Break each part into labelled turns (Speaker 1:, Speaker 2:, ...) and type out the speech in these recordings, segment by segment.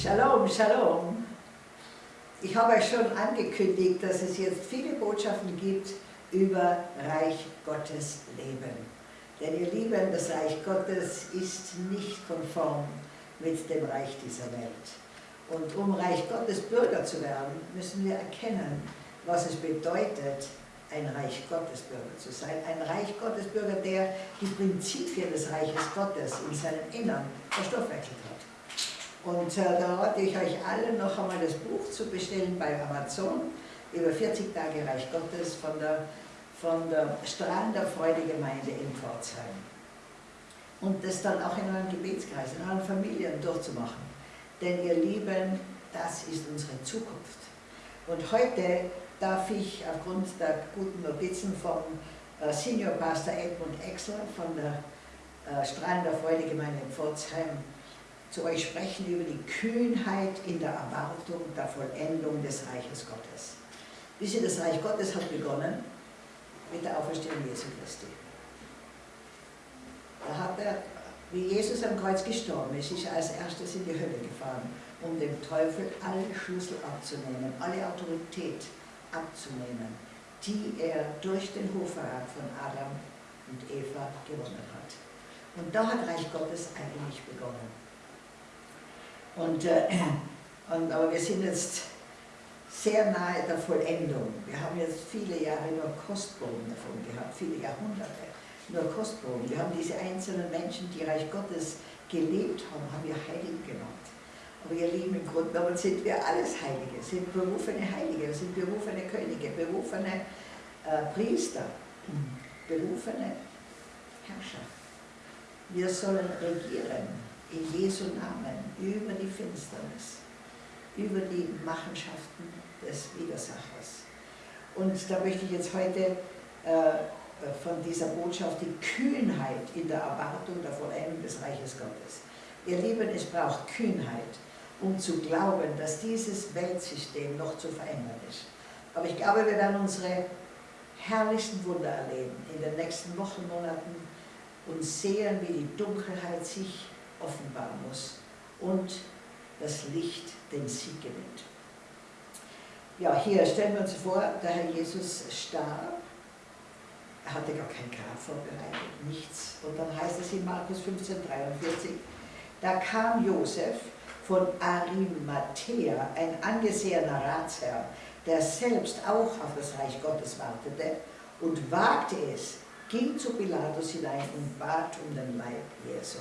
Speaker 1: Shalom, Shalom. Ich habe euch schon angekündigt, dass es jetzt viele Botschaften gibt über Reich Gottes Leben. Denn ihr Lieben, das Reich Gottes ist nicht konform mit dem Reich dieser Welt. Und um Reich Gottes Bürger zu werden, müssen wir erkennen, was es bedeutet, ein Reich Gottes Bürger zu sein. Ein Reich Gottes Bürger, der die Prinzipien des Reiches Gottes in seinem Innern verstoffwechselt hat. Und äh, da rate ich euch alle noch einmal das Buch zu bestellen bei Amazon über 40 Tage Reich Gottes von der, von der Strahlender Freude Gemeinde in Pforzheim. Und das dann auch in euren Gebetskreis, in euren Familien durchzumachen. Denn ihr Lieben, das ist unsere Zukunft. Und heute darf ich aufgrund der guten Notizen vom äh, Senior Pastor Edmund Exler von der äh, Strahlender Freude Gemeinde in Pforzheim zu euch sprechen über die Kühnheit in der Erwartung der Vollendung des Reiches Gottes. Wisst ihr, das Reich Gottes hat begonnen mit der Auferstehung Jesu Christi. Da hat er, wie Jesus am Kreuz gestorben ist, ist er als erstes in die Hölle gefahren, um dem Teufel alle Schlüssel abzunehmen, alle Autorität abzunehmen, die er durch den Hochverrat von Adam und Eva gewonnen hat. Und da hat Reich Gottes eigentlich begonnen. Und, äh, und, aber wir sind jetzt sehr nahe der Vollendung. Wir haben jetzt viele Jahre nur Kostproben davon gehabt, viele Jahrhunderte nur Kostproben. Wir haben diese einzelnen Menschen, die Reich Gottes gelebt haben, haben wir heilig genannt. Aber ihr Lieben, im Grunde genommen sind wir alles Heilige, sind berufene Heilige, sind berufene Könige, berufene äh, Priester, berufene Herrscher. Wir sollen regieren in Jesu Namen über die Finsternis, über die Machenschaften des Widersachers. Und da möchte ich jetzt heute äh, von dieser Botschaft die Kühnheit in der Erwartung der Vollendung des Reiches Gottes. Ihr Lieben, es braucht Kühnheit, um zu glauben, dass dieses Weltsystem noch zu verändern ist. Aber ich glaube, wir werden unsere herrlichsten Wunder erleben in den nächsten Wochen, Monaten und sehen, wie die Dunkelheit sich offenbaren muss und das Licht den Sieg gewinnt. Ja, hier stellen wir uns vor, der Herr Jesus starb er hatte gar kein Grab vorbereitet, nichts. Und dann heißt es in Markus 15, 43, da kam Josef von Arimathea, ein angesehener Ratsherr, der selbst auch auf das Reich Gottes wartete und wagte es, ging zu Pilatus hinein und bat um den Leib Jesu.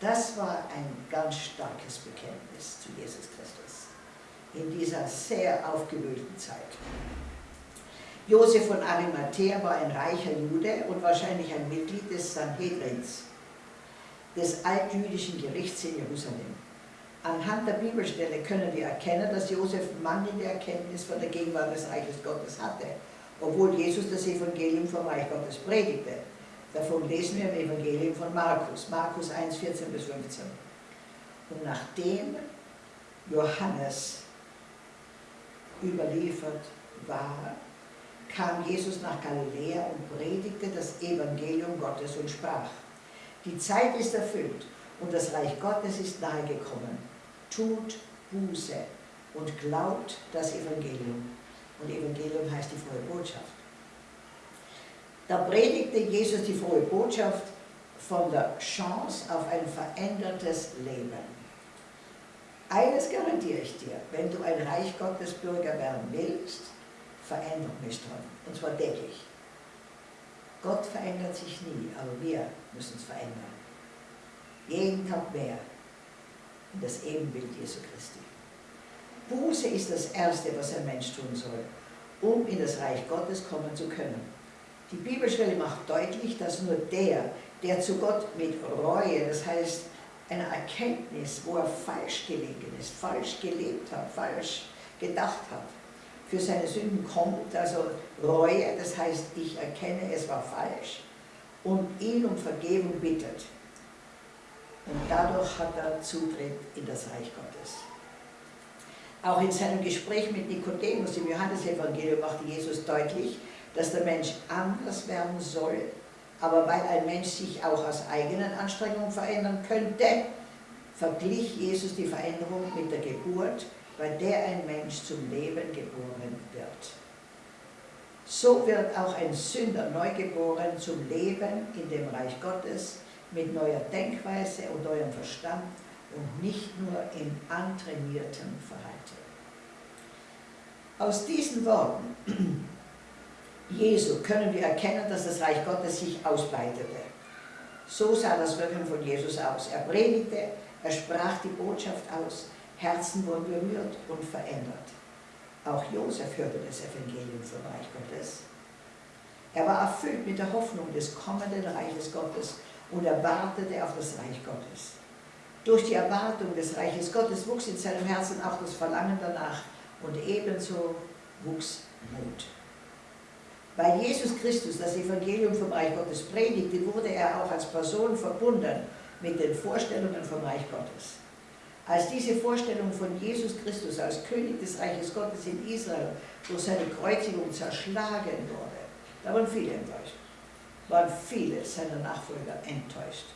Speaker 1: Das war ein ganz starkes Bekenntnis zu Jesus Christus in dieser sehr aufgewühlten Zeit. Josef von Arimathea war ein reicher Jude und wahrscheinlich ein Mitglied des Sanhedrins, des altjüdischen Gerichts in Jerusalem. Anhand der Bibelstelle können wir erkennen, dass Josef mangelnde Erkenntnis von der Gegenwart des Reiches Gottes hatte, obwohl Jesus das Evangelium vom Reich Gottes predigte. Davon lesen wir im Evangelium von Markus, Markus 1, 14 bis 15. Und nachdem Johannes überliefert war, kam Jesus nach Galiläa und predigte das Evangelium Gottes und sprach, die Zeit ist erfüllt und das Reich Gottes ist nahegekommen. Tut Buße und glaubt das Evangelium. Und Evangelium heißt die frohe Botschaft. Da predigte Jesus die frohe Botschaft von der Chance auf ein verändertes Leben. Eines garantiere ich dir, wenn du ein Reich Gottes Bürger werden willst, Veränderung ist dran, und zwar täglich. Gott verändert sich nie, aber wir müssen es verändern. Jeden Tag mehr in das Ebenbild Jesu Christi. Buße ist das Erste, was ein Mensch tun soll, um in das Reich Gottes kommen zu können. Die Bibelstelle macht deutlich, dass nur der, der zu Gott mit Reue, das heißt einer Erkenntnis, wo er falsch gelegen ist, falsch gelebt hat, falsch gedacht hat, für seine Sünden kommt, also Reue, das heißt, ich erkenne, es war falsch und ihn um Vergebung bittet. Und dadurch hat er Zutritt in das Reich Gottes. Auch in seinem Gespräch mit Nikodemus im Johannesevangelium machte Jesus deutlich, dass der Mensch anders werden soll, aber weil ein Mensch sich auch aus eigenen Anstrengungen verändern könnte, verglich Jesus die Veränderung mit der Geburt, bei der ein Mensch zum Leben geboren wird. So wird auch ein Sünder neugeboren zum Leben in dem Reich Gottes mit neuer Denkweise und neuem Verstand und nicht nur in antrainiertem Verhalten. Aus diesen Worten Jesu können wir erkennen, dass das Reich Gottes sich ausbreitete. So sah das Wirken von Jesus aus. Er predigte, er sprach die Botschaft aus, Herzen wurden berührt und verändert. Auch Josef hörte das Evangelium vom Reich Gottes. Er war erfüllt mit der Hoffnung des kommenden Reiches Gottes und er wartete auf das Reich Gottes. Durch die Erwartung des Reiches Gottes wuchs in seinem Herzen auch das Verlangen danach und ebenso wuchs Mut. Weil Jesus Christus das Evangelium vom Reich Gottes predigte, wurde er auch als Person verbunden mit den Vorstellungen vom Reich Gottes. Als diese Vorstellung von Jesus Christus als König des Reiches Gottes in Israel durch seine Kreuzigung zerschlagen wurde, da waren viele enttäuscht, waren viele seiner Nachfolger enttäuscht.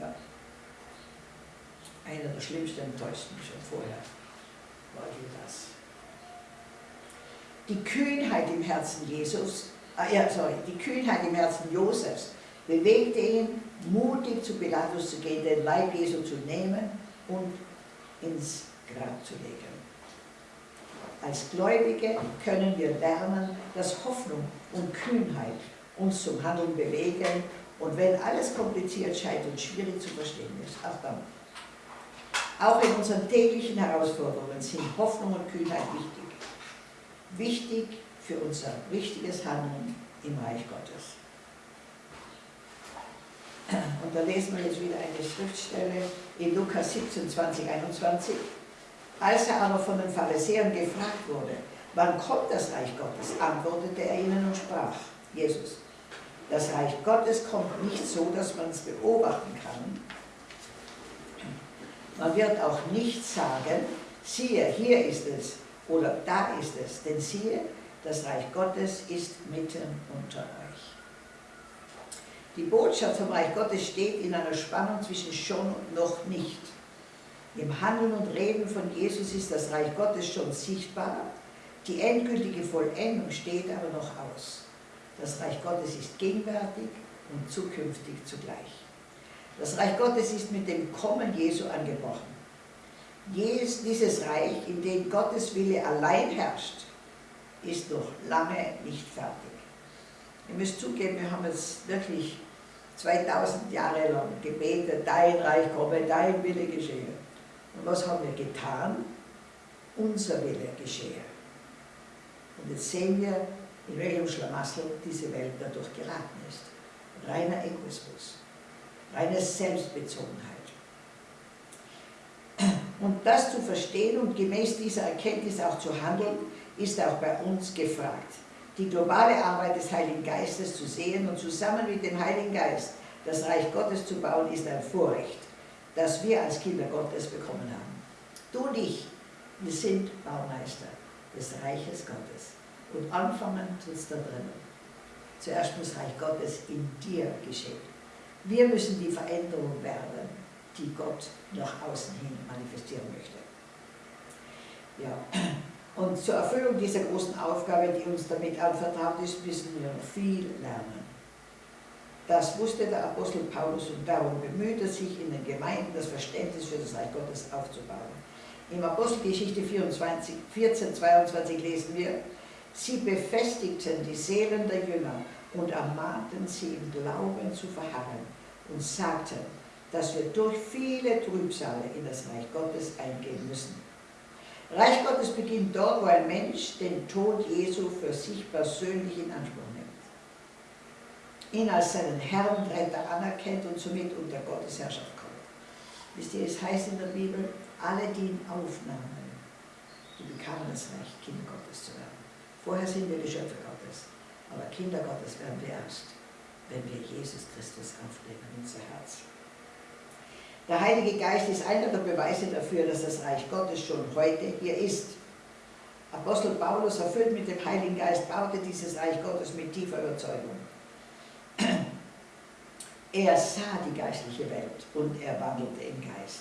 Speaker 1: Ja. Einer der schlimmsten Enttäuschten schon vorher war Judas. Die Kühnheit im Herzen Jesus, äh, sorry, die Kühnheit im Herzen Josefs bewegte ihn, mutig zu Pilatus zu gehen, den Leib Jesu zu nehmen und ins Grab zu legen. Als Gläubige können wir lernen, dass Hoffnung und Kühnheit uns zum Handeln bewegen und wenn alles kompliziert scheint und schwierig zu verstehen ist, auch dann. Auch in unseren täglichen Herausforderungen sind Hoffnung und Kühnheit wichtig. Wichtig für unser richtiges Handeln im Reich Gottes. Und da lesen wir jetzt wieder eine Schriftstelle in Lukas 17, 20, 21. Als er aber von den Pharisäern gefragt wurde, wann kommt das Reich Gottes, antwortete er ihnen und sprach, Jesus, das Reich Gottes kommt nicht so, dass man es beobachten kann. Man wird auch nicht sagen, siehe, hier ist es oder da ist es, denn siehe, das Reich Gottes ist mitten unter euch. Die Botschaft vom Reich Gottes steht in einer Spannung zwischen schon und noch nicht. Im Handeln und Reden von Jesus ist das Reich Gottes schon sichtbar, die endgültige Vollendung steht aber noch aus. Das Reich Gottes ist gegenwärtig und zukünftig zugleich. Das Reich Gottes ist mit dem Kommen Jesu angebrochen. Dieses Reich, in dem Gottes Wille allein herrscht, ist noch lange nicht fertig. Ihr müsst zugeben, wir haben jetzt wirklich 2000 Jahre lang gebetet, dein Reich komme, dein Wille geschehe. Und was haben wir getan? Unser Wille geschehe. Und jetzt sehen wir, in welchem Schlamassel diese Welt dadurch geraten ist. Reiner Egoismus, reine Selbstbezogenheit. Und das zu verstehen und gemäß dieser Erkenntnis auch zu handeln, ist auch bei uns gefragt die globale Arbeit des Heiligen Geistes zu sehen und zusammen mit dem Heiligen Geist das Reich Gottes zu bauen, ist ein Vorrecht, das wir als Kinder Gottes bekommen haben. Du und ich, wir sind Baumeister des Reiches Gottes. Und anfangen tut es da drinnen. Zuerst muss Reich Gottes in dir geschehen. Wir müssen die Veränderung werden, die Gott nach außen hin manifestieren möchte. Ja, und zur Erfüllung dieser großen Aufgabe, die uns damit anvertraut ist, müssen wir viel lernen. Das wusste der Apostel Paulus und darum bemüht er sich, in den Gemeinden das Verständnis für das Reich Gottes aufzubauen. Im Apostelgeschichte 24, 14, 22 lesen wir, sie befestigten die Seelen der Jünger und ermahnten sie im Glauben zu verharren und sagten, dass wir durch viele Trübsale in das Reich Gottes eingehen müssen. Reich Gottes beginnt dort, wo ein Mensch den Tod Jesu für sich persönlich in Anspruch nimmt. Ihn als seinen Herrn und Retter anerkennt und somit unter Gottes Herrschaft kommt. Wisst ihr, es heißt in der Bibel, alle, die ihn aufnahmen, die bekamen das Recht, Kinder Gottes zu werden. Vorher sind wir Geschöpfe Gottes, aber Kinder Gottes werden wir erst, wenn wir Jesus Christus aufnehmen in unser Herz. Der Heilige Geist ist einer der Beweise dafür, dass das Reich Gottes schon heute hier ist. Apostel Paulus, erfüllt mit dem Heiligen Geist, baute dieses Reich Gottes mit tiefer Überzeugung. Er sah die geistliche Welt und er wandelte im Geist.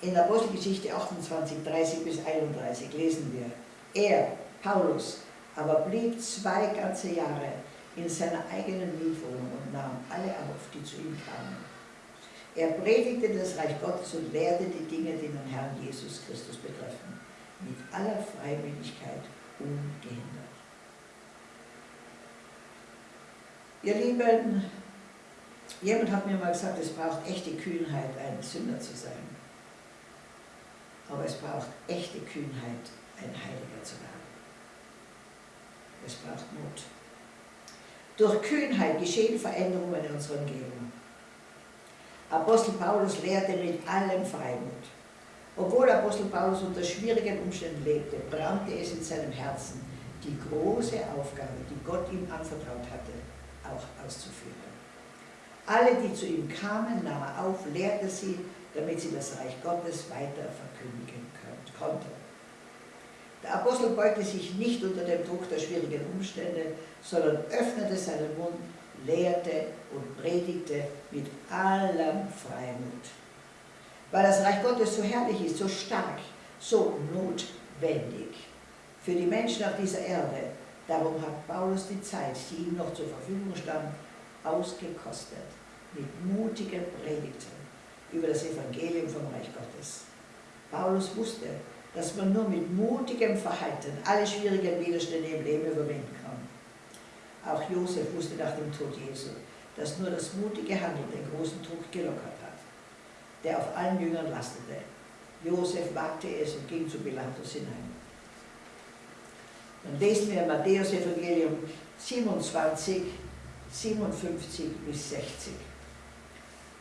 Speaker 1: In Apostelgeschichte 28, 30 bis 31 lesen wir, er, Paulus, aber blieb zwei ganze Jahre in seiner eigenen Mietwohnung und nahm alle auf, die zu ihm kamen. Er predigte das Reich Gottes und lehrte die Dinge, die den Herrn Jesus Christus betreffen, mit aller Freiwilligkeit ungehindert. Ihr Lieben, jemand hat mir mal gesagt, es braucht echte Kühnheit, ein Sünder zu sein. Aber es braucht echte Kühnheit, ein Heiliger zu werden. Es braucht Mut. Durch Kühnheit geschehen Veränderungen in unserer Umgebung. Apostel Paulus lehrte mit allem Freimut. Obwohl Apostel Paulus unter schwierigen Umständen lebte, brannte es in seinem Herzen, die große Aufgabe, die Gott ihm anvertraut hatte, auch auszuführen. Alle, die zu ihm kamen, nahm er auf, lehrte sie, damit sie das Reich Gottes weiter verkündigen konnten. Der Apostel beugte sich nicht unter dem Druck der schwierigen Umstände, sondern öffnete seinen Mund, lehrte und predigte mit allem Freimut. Weil das Reich Gottes so herrlich ist, so stark, so notwendig für die Menschen auf dieser Erde, darum hat Paulus die Zeit, die ihm noch zur Verfügung stand, ausgekostet mit mutigen Predigten über das Evangelium vom Reich Gottes. Paulus wusste, dass man nur mit mutigem Verhalten alle schwierigen Widerstände im Leben überwinden kann. Auch Josef wusste nach dem Tod Jesu, dass nur das mutige Handeln den großen Druck gelockert hat, der auf allen Jüngern lastete. Josef wagte es und ging zu Pilatus hinein. Dann lesen wir Matthäus Evangelium 27, 57 bis 60.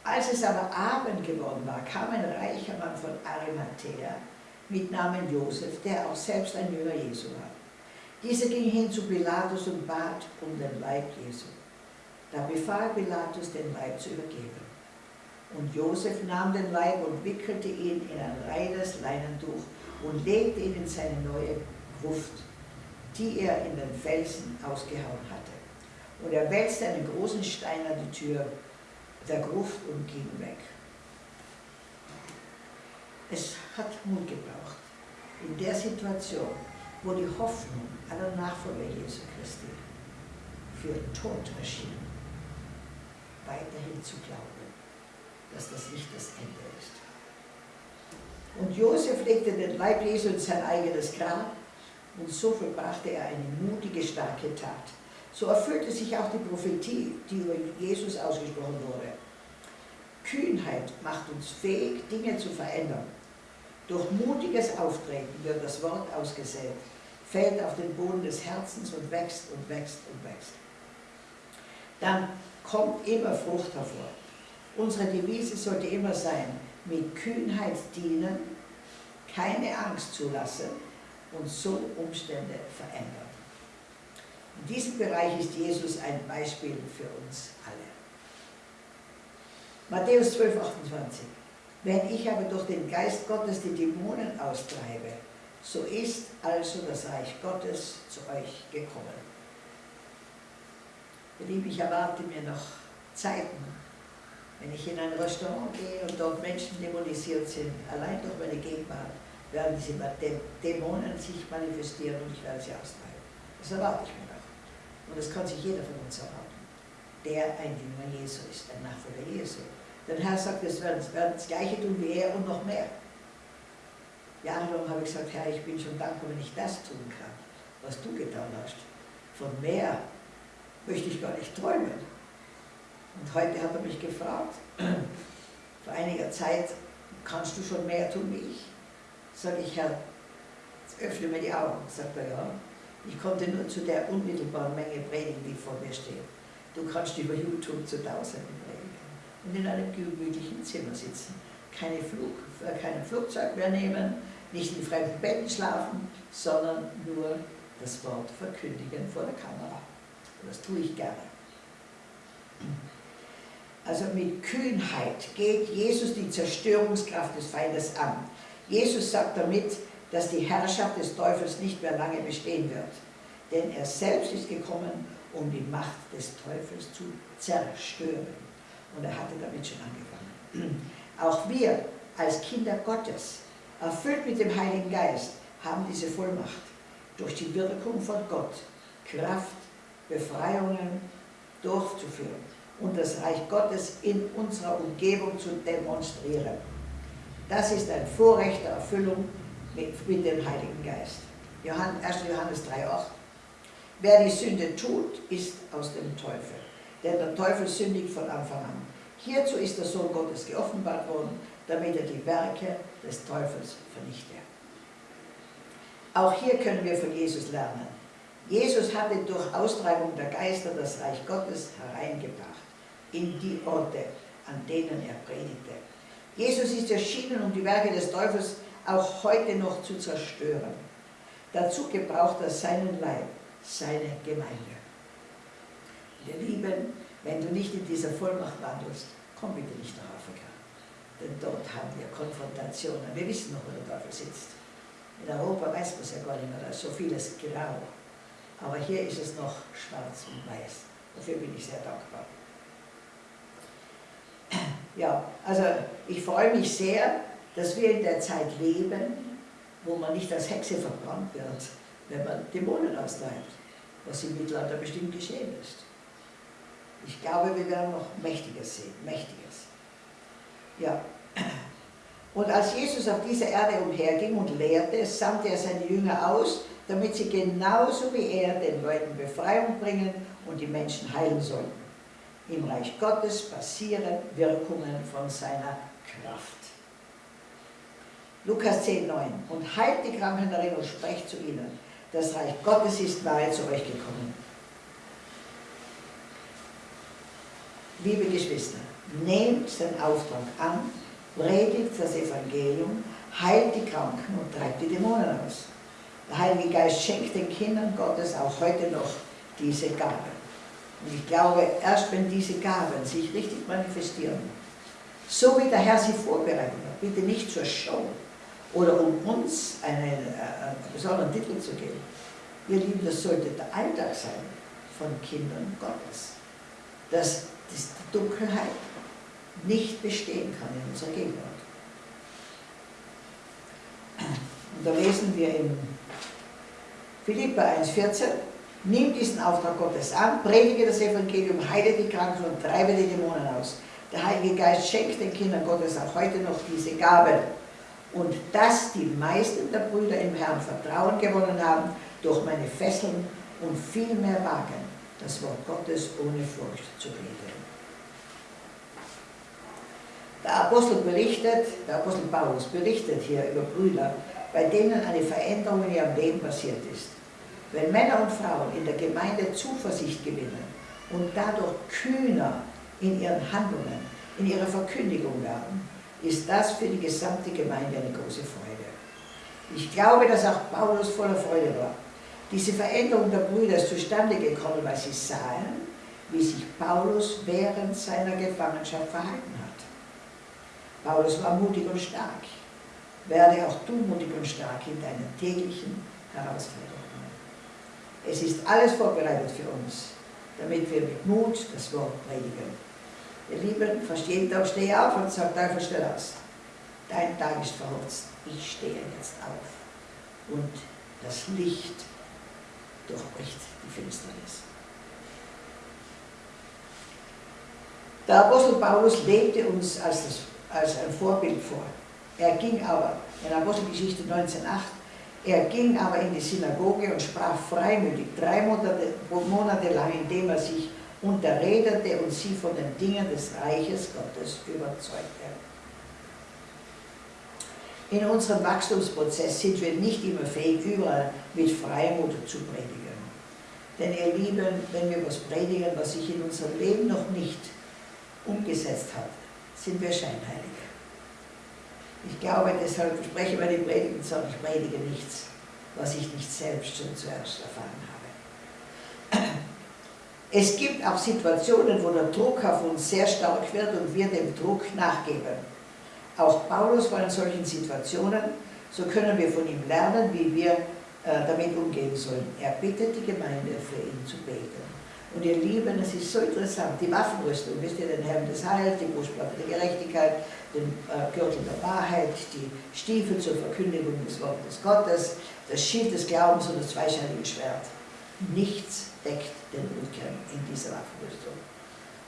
Speaker 1: Als es aber Abend geworden war, kam ein reicher Mann von Arimathea, mit Namen Josef, der auch selbst ein Jünger Jesu war. Dieser ging hin zu Pilatus und bat um den Leib Jesu. Da befahl Pilatus, den Leib zu übergeben. Und Josef nahm den Leib und wickelte ihn in ein reines Leinentuch und legte ihn in seine neue Gruft, die er in den Felsen ausgehauen hatte. Und er wälzte einen großen Stein an die Tür der Gruft und ging weg. Es hat Mut gebraucht. In der Situation, wo die Hoffnung aller Nachfolger Jesu Christi für tot erschien, weiterhin zu glauben, dass das nicht das Ende ist. Und Josef legte den Leib Jesu in sein eigenes Grab und so vollbrachte er eine mutige, starke Tat. So erfüllte sich auch die Prophetie, die über Jesus ausgesprochen wurde. Kühnheit macht uns fähig, Dinge zu verändern. Durch mutiges Auftreten wird das Wort ausgesät, fällt auf den Boden des Herzens und wächst und wächst und wächst. Dann kommt immer Frucht hervor. Unsere Devise sollte immer sein, mit Kühnheit dienen, keine Angst zulassen und so Umstände verändern. In diesem Bereich ist Jesus ein Beispiel für uns alle. Matthäus 12, 28. Wenn ich aber durch den Geist Gottes die Dämonen austreibe, so ist also das Reich Gottes zu euch gekommen. Ihr Lieben, ich erwarte mir noch Zeiten, wenn ich in ein Restaurant gehe und dort Menschen dämonisiert sind, allein durch meine Gegenwart, werden diese Dämonen sich manifestieren und ich werde sie austreiben. Das erwarte ich mir noch. Und das kann sich jeder von uns erwarten, der ein Jünger Jesu ist, ein Nachfolger Jesu. Der Herr sagt, wir werden, werden das Gleiche tun wie er und noch mehr. Jahrelang habe ich gesagt, Herr, ich bin schon dankbar, wenn ich das tun kann, was du getan hast. Von mehr möchte ich gar nicht träumen. Und heute hat er mich gefragt, vor einiger Zeit, kannst du schon mehr tun wie ich? Sage ich, Herr, öffne mir die Augen. Sagt er, ja. Ich konnte nur zu der unmittelbaren Menge predigen, die vor mir steht. Du kannst über YouTube zu Tausenden und in einem gemütlichen Zimmer sitzen. Keine Flug, äh, kein Flugzeug mehr nehmen, nicht in fremden Betten schlafen, sondern nur das Wort verkündigen vor der Kamera. Und das tue ich gerne. Also mit Kühnheit geht Jesus die Zerstörungskraft des Feindes an. Jesus sagt damit, dass die Herrschaft des Teufels nicht mehr lange bestehen wird. Denn er selbst ist gekommen, um die Macht des Teufels zu zerstören. Und er hatte damit schon angefangen. Auch wir als Kinder Gottes, erfüllt mit dem Heiligen Geist, haben diese Vollmacht, durch die Wirkung von Gott Kraft, Befreiungen durchzuführen und das Reich Gottes in unserer Umgebung zu demonstrieren. Das ist ein Vorrecht der Erfüllung mit, mit dem Heiligen Geist. 1. Johannes 3,8 Wer die Sünde tut, ist aus dem Teufel. Denn der Teufel sündigt von Anfang an. Hierzu ist der Sohn Gottes geoffenbart worden, damit er die Werke des Teufels vernichte. Auch hier können wir von Jesus lernen. Jesus hatte durch Austreibung der Geister das Reich Gottes hereingebracht in die Orte, an denen er predigte. Jesus ist erschienen, um die Werke des Teufels auch heute noch zu zerstören. Dazu gebraucht er seinen Leib, seine Gemeinde. Wir Lieben, wenn du nicht in dieser Vollmacht wandelst, komm bitte nicht nach Afrika. Denn dort haben wir Konfrontationen. Wir wissen noch, wo der Teufel sitzt. In Europa weiß man es ja gar nicht mehr, da ist so vieles grau. Aber hier ist es noch schwarz und weiß. Dafür bin ich sehr dankbar. Ja, also ich freue mich sehr, dass wir in der Zeit leben, wo man nicht als Hexe verbrannt wird, wenn man Dämonen austreibt, was im Mittelalter bestimmt geschehen ist. Ich glaube, wir werden noch Mächtiges sehen, Mächtiges. Ja. Und als Jesus auf dieser Erde umherging und lehrte, sandte er seine Jünger aus, damit sie genauso wie er den Leuten Befreiung bringen und die Menschen heilen sollten. Im Reich Gottes passieren Wirkungen von seiner Kraft. Lukas 10, 9. Und heilt die Kranken darin und sprecht zu ihnen. Das Reich Gottes ist nahe zu euch gekommen. Liebe Geschwister, nehmt den Auftrag an, predigt das Evangelium, heilt die Kranken und treibt die Dämonen aus. Der Heilige Geist schenkt den Kindern Gottes auch heute noch diese Gaben. Und ich glaube, erst wenn diese Gaben sich richtig manifestieren, so wie der Herr sie vorbereitet hat, bitte nicht zur Show oder um uns einen, äh, einen besonderen Titel zu geben. Ihr Lieben, das sollte der Alltag sein von Kindern Gottes. Dass die Dunkelheit nicht bestehen kann in unserer Gegenwart. Und da lesen wir in Philippa 1,14, nimm diesen Auftrag Gottes an, predige das Evangelium, heile die Kranken und treibe die Dämonen aus. Der Heilige Geist schenkt den Kindern Gottes auch heute noch diese Gabe. Und dass die meisten der Brüder im Herrn Vertrauen gewonnen haben, durch meine Fesseln und viel mehr wagen, das Wort Gottes ohne Furcht zu reden. Der Apostel berichtet, der Apostel Paulus berichtet hier über Brüder, bei denen eine Veränderung in ihrem Leben passiert ist. Wenn Männer und Frauen in der Gemeinde Zuversicht gewinnen und dadurch kühner in ihren Handlungen, in ihrer Verkündigung werden, ist das für die gesamte Gemeinde eine große Freude. Ich glaube, dass auch Paulus voller Freude war. Diese Veränderung der Brüder ist zustande gekommen, weil sie sahen, wie sich Paulus während seiner Gefangenschaft verhalten hat. Paulus war mutig und stark. Werde auch du mutig und stark in deinen täglichen Herausforderungen. Es ist alles vorbereitet für uns, damit wir mit Mut das Wort predigen. Ihr Lieben, fast jeden Tag stehe ich auf und sage, Teufel, stell aus. Dein Tag ist verhotzt. Ich stehe jetzt auf. Und das Licht durchbricht die Finsternis. Der Apostel Paulus lebte uns als, das, als ein Vorbild vor. Er ging aber, in Apostelgeschichte 19,8, er ging aber in die Synagoge und sprach freimütig drei Monate, Monate lang, indem er sich unterredete und sie von den Dingen des Reiches Gottes überzeugte. In unserem Wachstumsprozess sind wir nicht immer fähig, überall mit Freimut zu predigen. Denn ihr Lieben, wenn wir was predigen, was sich in unserem Leben noch nicht umgesetzt hat, sind wir Scheinheilige. Ich glaube, deshalb spreche meine Predigen und sage, ich predige nichts, was ich nicht selbst schon zuerst erfahren habe. Es gibt auch Situationen, wo der Druck auf uns sehr stark wird und wir dem Druck nachgeben. Auch Paulus war in solchen Situationen, so können wir von ihm lernen, wie wir äh, damit umgehen sollen. Er bittet die Gemeinde, für ihn zu beten. Und ihr Lieben, es ist so interessant, die Waffenrüstung, wisst ihr, den Helm des Heils, die Brustplatte der Gerechtigkeit, den äh, Gürtel der Wahrheit, die Stiefel zur Verkündigung des Wortes Gottes, das Schild des Glaubens und das zweischneidige Schwert. Nichts deckt den Rücken in dieser Waffenrüstung.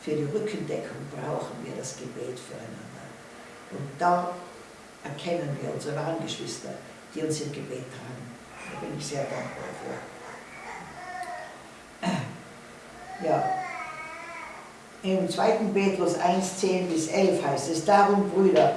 Speaker 1: Für die Rückendeckung brauchen wir das Gebet füreinander. Und da erkennen wir unsere wahren Geschwister, die uns im Gebet tragen. Da bin ich sehr dankbar dafür. Ja. Im 2. Petrus 1, 10 bis 11 heißt es, darum Brüder,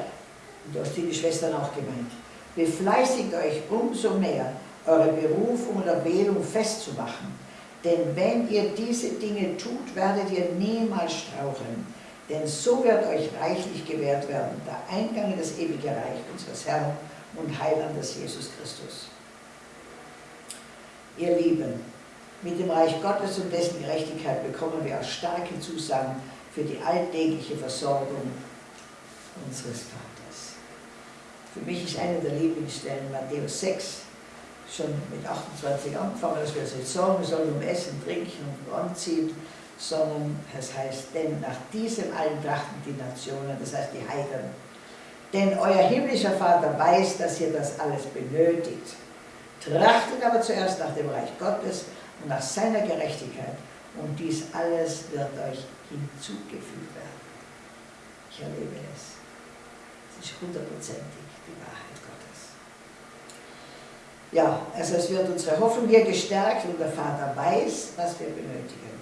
Speaker 1: und da die Schwestern auch gemeint, befleißigt euch umso mehr, eure Berufung und Erwählung festzumachen. Denn wenn ihr diese Dinge tut, werdet ihr niemals straucheln. Denn so wird euch reichlich gewährt werden, der Eingang in das ewige Reich unseres Herrn und Heilandes Jesus Christus. Ihr Lieben, mit dem Reich Gottes und dessen Gerechtigkeit bekommen wir auch starke Zusagen für die alltägliche Versorgung unseres Vaters. Für mich ist eine der Lieblingsstellen Matthäus 6, schon mit 28 angefangen, dass wir es jetzt sagen, wir sollen um Essen, Trinken und Anziehen, sondern es heißt, denn nach diesem allen trachten die Nationen, das heißt die Heiden. Denn euer himmlischer Vater weiß, dass ihr das alles benötigt. Trachtet aber zuerst nach dem Reich Gottes und nach seiner Gerechtigkeit und dies alles wird euch hinzugefügt werden. Ich erlebe es. Es ist hundertprozentig die Wahrheit Gottes. Ja, also es wird unsere Hoffnung hier gestärkt und der Vater weiß, was wir benötigen.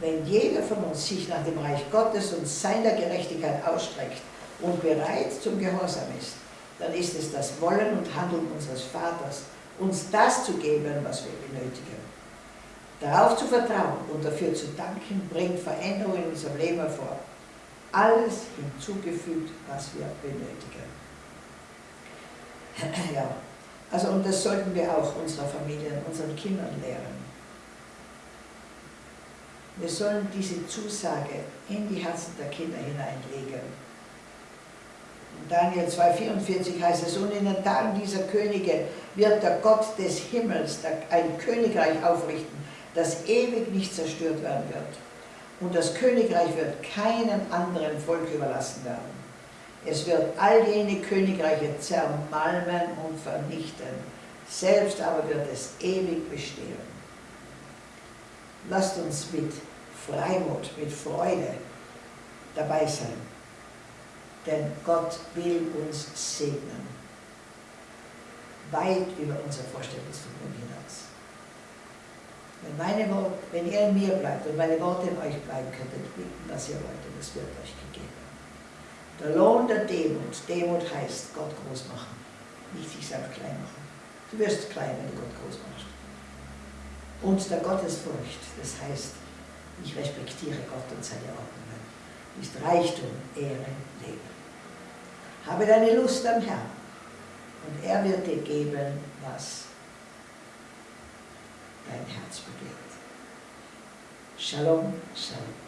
Speaker 1: Wenn jeder von uns sich nach dem Reich Gottes und seiner Gerechtigkeit ausstreckt und bereit zum Gehorsam ist, dann ist es das Wollen und Handeln unseres Vaters, uns das zu geben, was wir benötigen. Darauf zu vertrauen und dafür zu danken, bringt Veränderungen in unserem Leben hervor. Alles hinzugefügt, was wir benötigen. Ja, also und das sollten wir auch unserer Familie, unseren Kindern lehren. Wir sollen diese Zusage in die Herzen der Kinder hineinlegen. Daniel 2,44 heißt es, und in den Tagen dieser Könige wird der Gott des Himmels ein Königreich aufrichten, das ewig nicht zerstört werden wird. Und das Königreich wird keinem anderen Volk überlassen werden. Es wird all jene Königreiche zermalmen und vernichten. Selbst aber wird es ewig bestehen. Lasst uns mit Freimut, mit Freude dabei sein. Denn Gott will uns segnen. Weit über unser Vorstellungsvermögen hinaus. Wenn, meine Worte, wenn ihr in mir bleibt und meine Worte in euch bleiben, könnt ihr bitten, was ihr wollt, und es wird euch gegeben. Der Lohn der Demut, Demut heißt Gott groß machen, nicht sich selbst klein machen. Du wirst klein, wenn du Gott groß machst. Und der Gottesfurcht, das heißt, ich respektiere Gott und seine Ordnungen, ist Reichtum, Ehre, Leben. Habe deine Lust am Herrn und er wird dir geben, was dein Herz begehrt. Shalom, Shalom.